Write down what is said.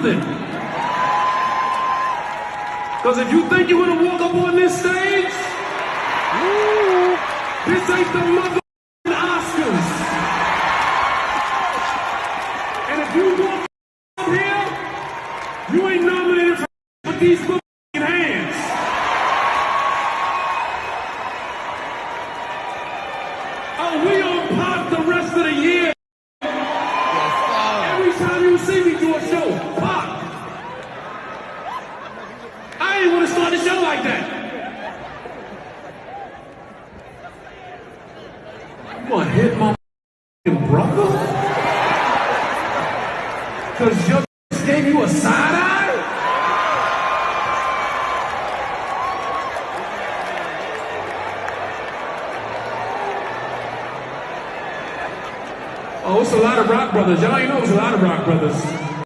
Because if you think you're gonna walk up on this stage, this ain't the mother Oscars. And if you walk up here, you ain't nominated for these motherfucking hands. Oh, we I ain't want to start the show like that. You to hit my brother? Cause your gave you a side eye? Oh, it's a lot of rock brothers. Y'all ain't know it's a lot of rock brothers.